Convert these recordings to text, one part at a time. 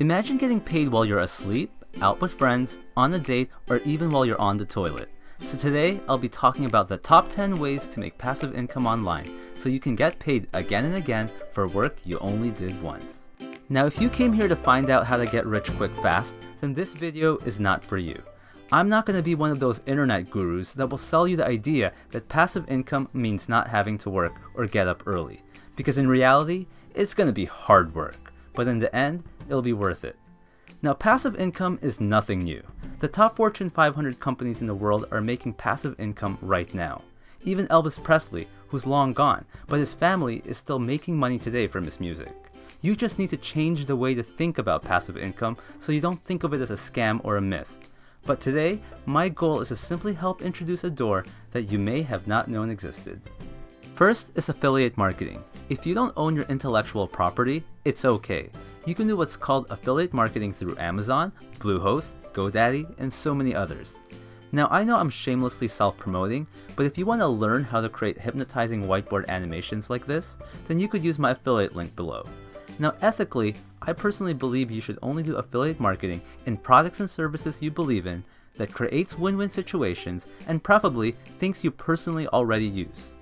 Imagine getting paid while you're asleep, out with friends, on a date, or even while you're on the toilet. So today, I'll be talking about the top 10 ways to make passive income online so you can get paid again and again for work you only did once. Now if you came here to find out how to get rich quick fast, then this video is not for you. I'm not going to be one of those internet gurus that will sell you the idea that passive income means not having to work or get up early. Because in reality, it's going to be hard work, but in the end, it'll be worth it. Now passive income is nothing new. The top Fortune 500 companies in the world are making passive income right now. Even Elvis Presley, who's long gone, but his family is still making money today from his music. You just need to change the way to think about passive income so you don't think of it as a scam or a myth. But today, my goal is to simply help introduce a door that you may have not known existed. First is affiliate marketing. If you don't own your intellectual property, it's okay. You can do what's called affiliate marketing through Amazon, Bluehost, GoDaddy, and so many others. Now I know I'm shamelessly self-promoting, but if you want to learn how to create hypnotizing whiteboard animations like this, then you could use my affiliate link below. Now ethically, I personally believe you should only do affiliate marketing in products and services you believe in that creates win-win situations and preferably things you personally already use.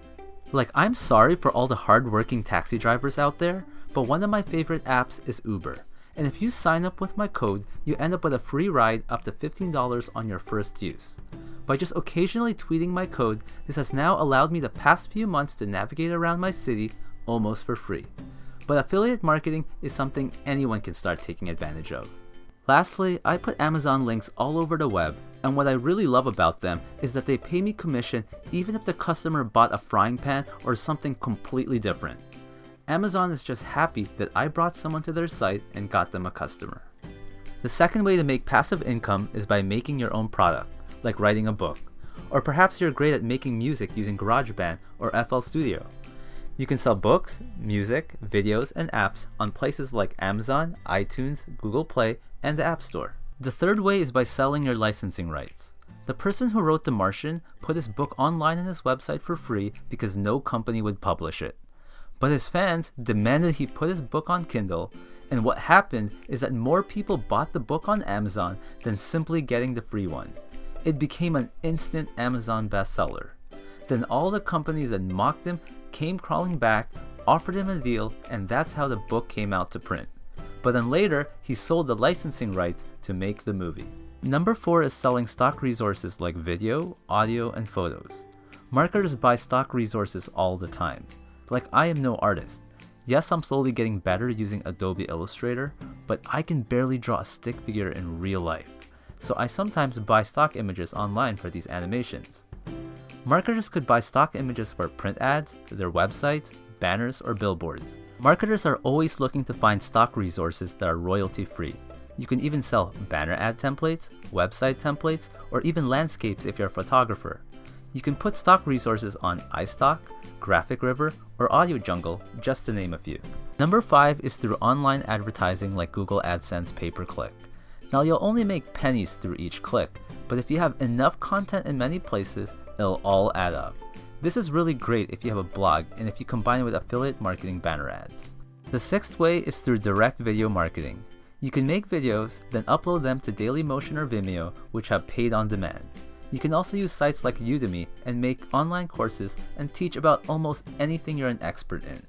Like I'm sorry for all the hard-working taxi drivers out there, but one of my favorite apps is Uber. And if you sign up with my code, you end up with a free ride up to $15 on your first use. By just occasionally tweeting my code, this has now allowed me the past few months to navigate around my city almost for free. But affiliate marketing is something anyone can start taking advantage of. Lastly, I put Amazon links all over the web, and what I really love about them is that they pay me commission even if the customer bought a frying pan or something completely different. Amazon is just happy that I brought someone to their site and got them a customer. The second way to make passive income is by making your own product, like writing a book. Or perhaps you're great at making music using GarageBand or FL Studio. You can sell books, music, videos, and apps on places like Amazon, iTunes, Google Play, and the App Store. The third way is by selling your licensing rights. The person who wrote The Martian put his book online on his website for free because no company would publish it. But his fans demanded he put his book on Kindle, and what happened is that more people bought the book on Amazon than simply getting the free one. It became an instant Amazon bestseller. Then all the companies that mocked him came crawling back, offered him a deal, and that's how the book came out to print. But then later, he sold the licensing rights to make the movie. Number 4 is selling stock resources like video, audio, and photos. Marketers buy stock resources all the time. Like I am no artist. Yes, I'm slowly getting better using Adobe Illustrator, but I can barely draw a stick figure in real life. So I sometimes buy stock images online for these animations. Marketers could buy stock images for print ads, their websites, banners, or billboards. Marketers are always looking to find stock resources that are royalty free. You can even sell banner ad templates, website templates, or even landscapes if you're a photographer. You can put stock resources on iStock, Graphic River, or Audio Jungle, just to name a few. Number 5 is through online advertising like Google AdSense pay-per-click. Now you'll only make pennies through each click, but if you have enough content in many places, it'll all add up. This is really great if you have a blog and if you combine it with affiliate marketing banner ads. The sixth way is through direct video marketing. You can make videos, then upload them to Dailymotion or Vimeo, which have paid on demand. You can also use sites like Udemy and make online courses and teach about almost anything you're an expert in.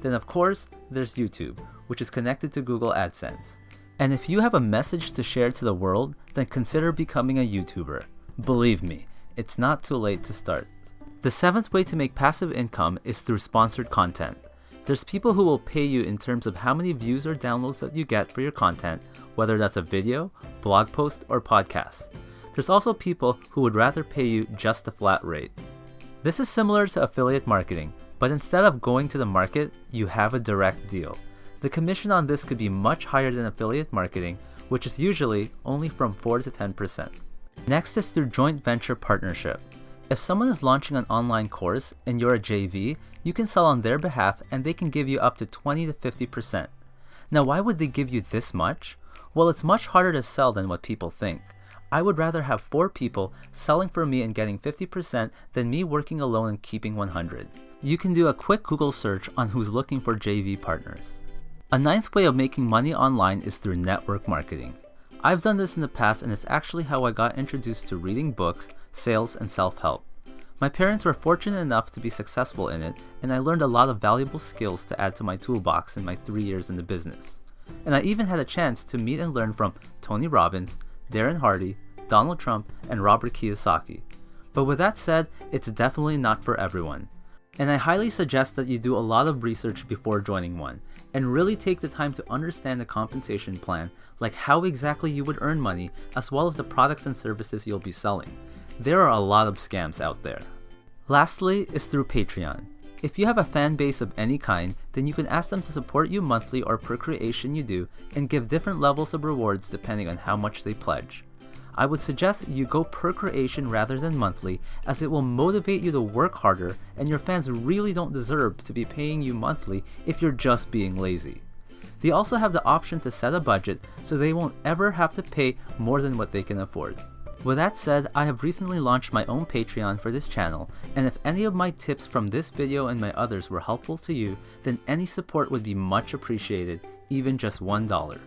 Then of course, there's YouTube, which is connected to Google AdSense. And if you have a message to share to the world, then consider becoming a YouTuber. Believe me, it's not too late to start. The seventh way to make passive income is through sponsored content. There's people who will pay you in terms of how many views or downloads that you get for your content, whether that's a video, blog post, or podcast. There's also people who would rather pay you just a flat rate. This is similar to affiliate marketing, but instead of going to the market, you have a direct deal. The commission on this could be much higher than affiliate marketing, which is usually only from 4 to 10%. Next is through joint venture partnership. If someone is launching an online course and you're a JV, you can sell on their behalf and they can give you up to 20 to 50%. Now why would they give you this much? Well, it's much harder to sell than what people think. I would rather have 4 people selling for me and getting 50% than me working alone and keeping 100. You can do a quick Google search on who's looking for JV partners. A ninth way of making money online is through network marketing. I've done this in the past and it's actually how I got introduced to reading books, sales, and self-help. My parents were fortunate enough to be successful in it, and I learned a lot of valuable skills to add to my toolbox in my three years in the business. And I even had a chance to meet and learn from Tony Robbins, Darren Hardy, Donald Trump, and Robert Kiyosaki. But with that said, it's definitely not for everyone. And I highly suggest that you do a lot of research before joining one, and really take the time to understand the compensation plan, like how exactly you would earn money, as well as the products and services you'll be selling. There are a lot of scams out there. Lastly is through Patreon. If you have a fan base of any kind, then you can ask them to support you monthly or per creation you do, and give different levels of rewards depending on how much they pledge. I would suggest you go per creation rather than monthly as it will motivate you to work harder and your fans really don't deserve to be paying you monthly if you're just being lazy. They also have the option to set a budget so they won't ever have to pay more than what they can afford. With that said, I have recently launched my own Patreon for this channel, and if any of my tips from this video and my others were helpful to you, then any support would be much appreciated, even just $1.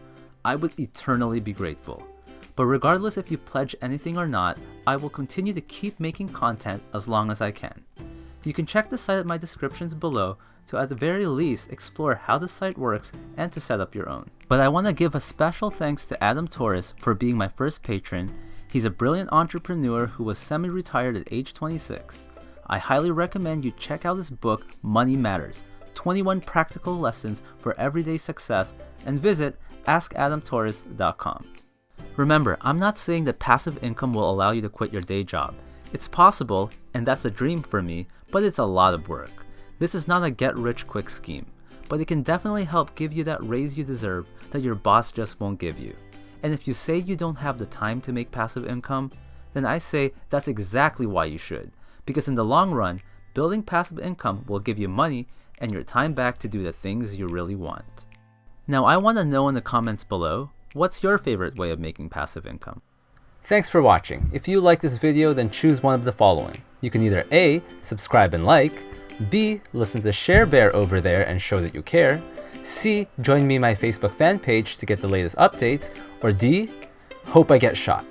I would eternally be grateful. But regardless if you pledge anything or not, I will continue to keep making content as long as I can. You can check the site at my descriptions below to at the very least explore how the site works and to set up your own. But I want to give a special thanks to Adam Torres for being my first patron. He's a brilliant entrepreneur who was semi-retired at age 26. I highly recommend you check out his book, Money Matters, 21 Practical Lessons for Everyday Success, and visit askadamtorres.com. Remember, I'm not saying that passive income will allow you to quit your day job. It's possible, and that's a dream for me, but it's a lot of work. This is not a get rich quick scheme, but it can definitely help give you that raise you deserve that your boss just won't give you. And if you say you don't have the time to make passive income, then I say that's exactly why you should. Because in the long run, building passive income will give you money and your time back to do the things you really want. Now I want to know in the comments below, What's your favorite way of making passive income? Thanks for watching. If you like this video, then choose one of the following. You can either A, subscribe and like, B, listen to Share Bear over there and show that you care, C, join me my Facebook fan page to get the latest updates, or D, hope I get shot.